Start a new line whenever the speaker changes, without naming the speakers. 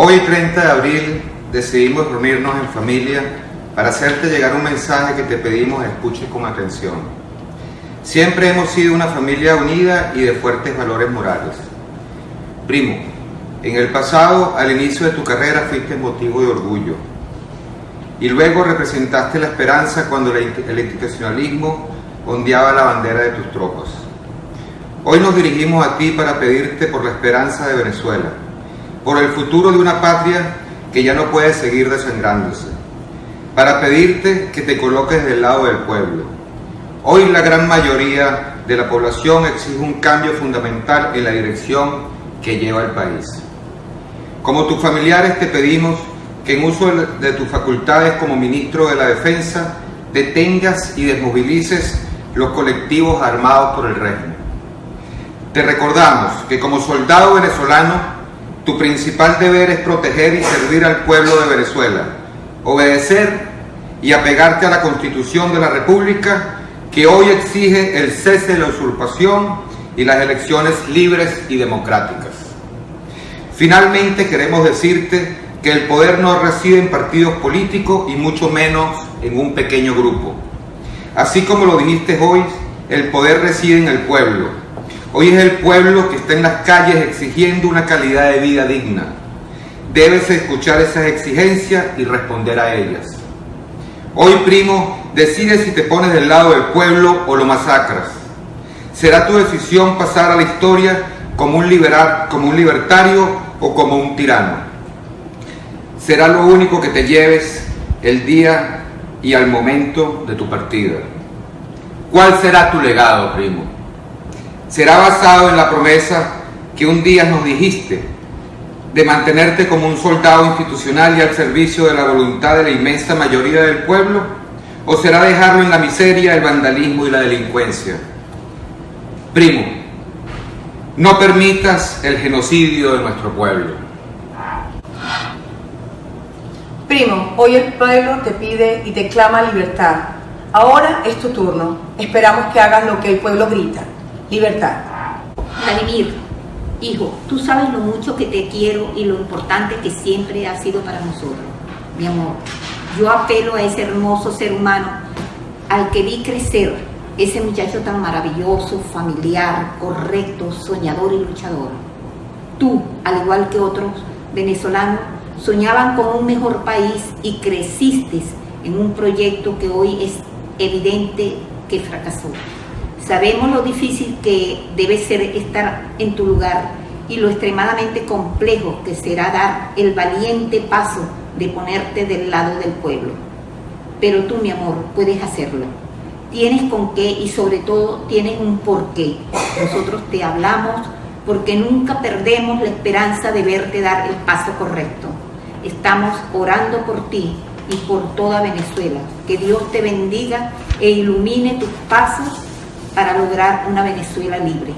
Hoy 30 de abril decidimos reunirnos en familia para hacerte llegar un mensaje que te pedimos escuches con atención. Siempre hemos sido una familia unida y de fuertes valores morales. Primo, en el pasado, al inicio de tu carrera, fuiste motivo de orgullo. Y luego representaste la esperanza cuando el institucionalismo ondeaba la bandera de tus tropas. Hoy nos dirigimos a ti para pedirte por la esperanza de Venezuela por el futuro de una patria que ya no puede seguir desangrándose, para pedirte que te coloques del lado del pueblo. Hoy la gran mayoría de la población exige un cambio fundamental en la dirección que lleva el país. Como tus familiares te pedimos que en uso de tus facultades como ministro de la Defensa detengas y desmovilices los colectivos armados por el régimen. Te recordamos que como soldado venezolano tu principal deber es proteger y servir al pueblo de Venezuela, obedecer y apegarte a la Constitución de la República que hoy exige el cese de la usurpación y las elecciones libres y democráticas. Finalmente queremos decirte que el poder no reside en partidos políticos y mucho menos en un pequeño grupo. Así como lo dijiste hoy, el poder reside en el pueblo Hoy es el pueblo que está en las calles exigiendo una calidad de vida digna. Debes escuchar esas exigencias y responder a ellas. Hoy, primo, decide si te pones del lado del pueblo o lo masacras. Será tu decisión pasar a la historia como un, liberal, como un libertario o como un tirano. Será lo único que te lleves el día y al momento de tu partida. ¿Cuál será tu legado, primo? Será basado en la promesa que un día nos dijiste de mantenerte como un soldado institucional y al servicio de la voluntad de la inmensa mayoría del pueblo, o será dejarlo en la miseria, el vandalismo y la delincuencia. Primo, no permitas el genocidio de nuestro pueblo.
Primo, hoy el pueblo te pide y te clama libertad. Ahora es tu turno. Esperamos que hagas lo que el pueblo grita. Libertad.
Vladimir, hijo, tú sabes lo mucho que te quiero y lo importante que siempre ha sido para nosotros. Mi amor, yo apelo a ese hermoso ser humano al que vi crecer, ese muchacho tan maravilloso, familiar, correcto, soñador y luchador. Tú, al igual que otros venezolanos, soñaban con un mejor país y creciste en un proyecto que hoy es evidente que fracasó. Sabemos lo difícil que debe ser estar en tu lugar y lo extremadamente complejo que será dar el valiente paso de ponerte del lado del pueblo. Pero tú, mi amor, puedes hacerlo. Tienes con qué y sobre todo tienes un porqué. Nosotros te hablamos porque nunca perdemos la esperanza de verte dar el paso correcto. Estamos orando por ti y por toda Venezuela. Que Dios te bendiga e ilumine tus pasos para lograr una Venezuela libre.